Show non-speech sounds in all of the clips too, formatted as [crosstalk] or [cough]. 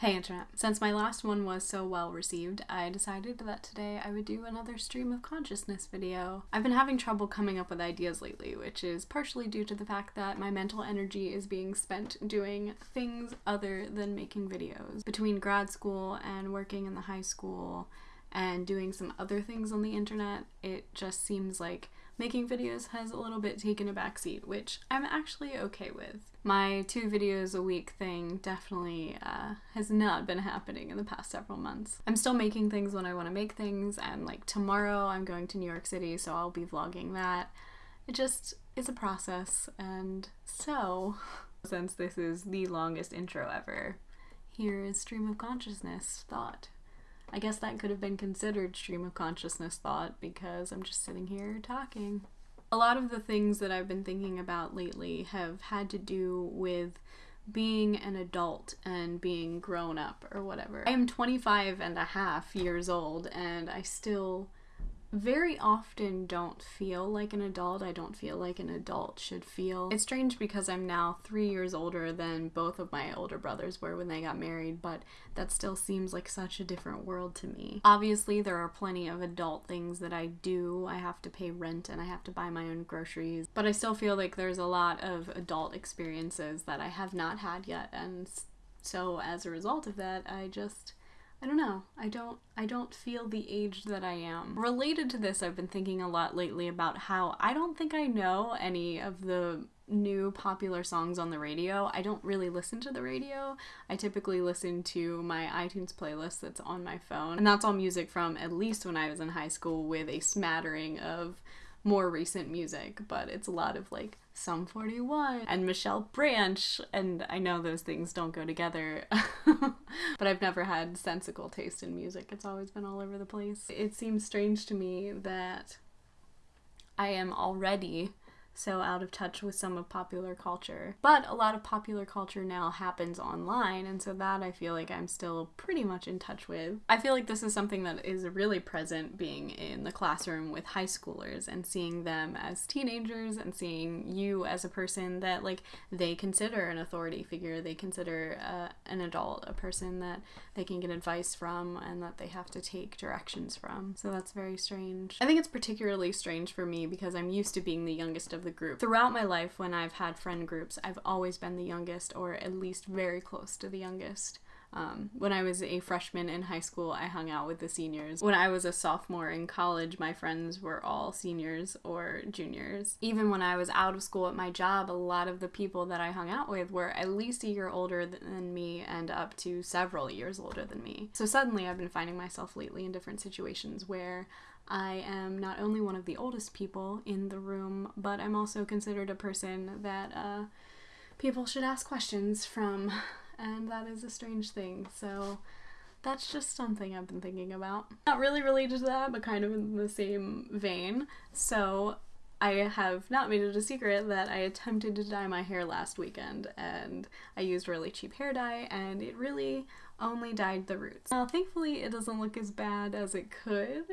Hey Internet. Since my last one was so well received, I decided that today I would do another stream of consciousness video. I've been having trouble coming up with ideas lately, which is partially due to the fact that my mental energy is being spent doing things other than making videos. Between grad school and working in the high school and doing some other things on the internet, it just seems like making videos has a little bit taken a backseat, which I'm actually okay with. My two videos a week thing definitely uh, has not been happening in the past several months. I'm still making things when I want to make things, and like tomorrow I'm going to New York City, so I'll be vlogging that. It just is a process, and so, [laughs] since this is the longest intro ever, here is Stream of Consciousness Thought. I guess that could have been considered stream of consciousness thought because I'm just sitting here talking. A lot of the things that I've been thinking about lately have had to do with being an adult and being grown up or whatever. I am 25 and a half years old and I still very often don't feel like an adult. I don't feel like an adult should feel. It's strange because I'm now three years older than both of my older brothers were when they got married, but that still seems like such a different world to me. Obviously, there are plenty of adult things that I do. I have to pay rent and I have to buy my own groceries, but I still feel like there's a lot of adult experiences that I have not had yet, and so as a result of that, I just I don't know. I don't I don't feel the age that I am. Related to this, I've been thinking a lot lately about how I don't think I know any of the new popular songs on the radio. I don't really listen to the radio. I typically listen to my iTunes playlist that's on my phone. And that's all music from at least when I was in high school with a smattering of more recent music, but it's a lot of like Sum 41 and Michelle Branch, and I know those things don't go together, [laughs] [laughs] but I've never had sensical taste in music. It's always been all over the place. It seems strange to me that I am already so out of touch with some of popular culture. But a lot of popular culture now happens online, and so that I feel like I'm still pretty much in touch with. I feel like this is something that is really present being in the classroom with high schoolers and seeing them as teenagers and seeing you as a person that like they consider an authority figure, they consider uh, an adult, a person that they can get advice from and that they have to take directions from. So that's very strange. I think it's particularly strange for me because I'm used to being the youngest of of the group. Throughout my life, when I've had friend groups, I've always been the youngest, or at least very close to the youngest. Um, when I was a freshman in high school, I hung out with the seniors. When I was a sophomore in college, my friends were all seniors or juniors. Even when I was out of school at my job, a lot of the people that I hung out with were at least a year older than me and up to several years older than me. So suddenly I've been finding myself lately in different situations where I am not only one of the oldest people in the room, but I'm also considered a person that uh, people should ask questions from, [laughs] and that is a strange thing. So that's just something I've been thinking about. Not really related to that, but kind of in the same vein. So I have not made it a secret that I attempted to dye my hair last weekend and I used really cheap hair dye and it really only dyed the roots. Now thankfully it doesn't look as bad as it could,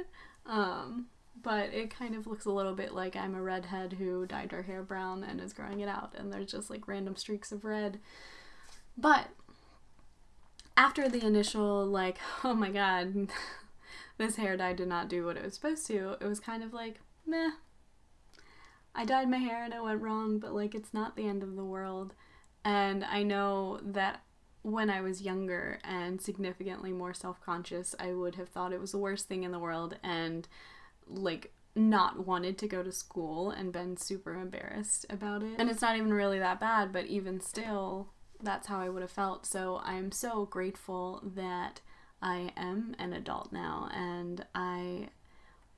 um, but it kind of looks a little bit like I'm a redhead who dyed her hair brown and is growing it out, and there's just like random streaks of red. But after the initial, like, [laughs] oh my god, [laughs] this hair dye did not do what it was supposed to, it was kind of like, meh. I dyed my hair and it went wrong, but like, it's not the end of the world. And I know that when I was younger and significantly more self conscious, I would have thought it was the worst thing in the world and like not wanted to go to school and been super embarrassed about it. And it's not even really that bad, but even still, that's how I would have felt. So I'm so grateful that I am an adult now and I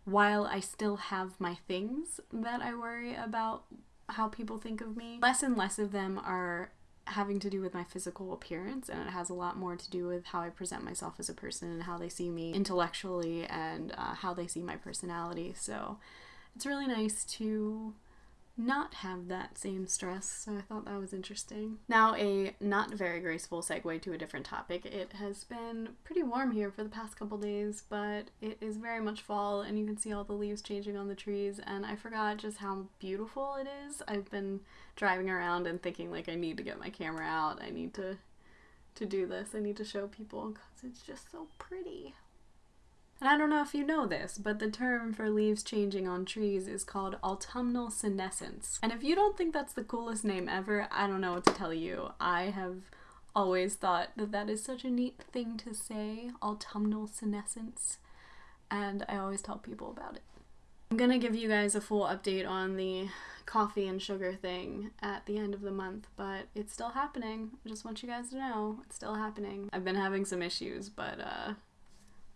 while I still have my things that I worry about how people think of me, less and less of them are having to do with my physical appearance and it has a lot more to do with how I present myself as a person and how they see me intellectually and uh, how they see my personality. So it's really nice to not have that same stress, so I thought that was interesting. Now, a not very graceful segue to a different topic. It has been pretty warm here for the past couple days, but it is very much fall, and you can see all the leaves changing on the trees, and I forgot just how beautiful it is. I've been driving around and thinking, like, I need to get my camera out, I need to to do this. I need to show people because it's just so pretty. And I don't know if you know this, but the term for leaves changing on trees is called autumnal senescence. And if you don't think that's the coolest name ever, I don't know what to tell you. I have always thought that that is such a neat thing to say, autumnal senescence, and I always tell people about it. I'm gonna give you guys a full update on the coffee and sugar thing at the end of the month, but it's still happening. I just want you guys to know it's still happening. I've been having some issues, but uh,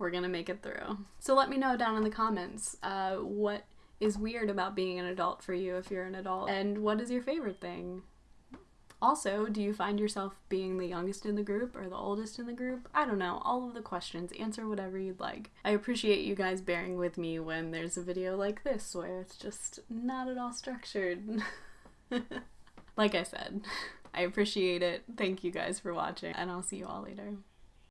we're gonna make it through. So let me know down in the comments uh, what is weird about being an adult for you if you're an adult, and what is your favorite thing? Also, do you find yourself being the youngest in the group or the oldest in the group? I don't know. All of the questions. Answer whatever you'd like. I appreciate you guys bearing with me when there's a video like this where it's just not at all structured. [laughs] like I said, [laughs] I appreciate it. Thank you guys for watching, and I'll see you all later.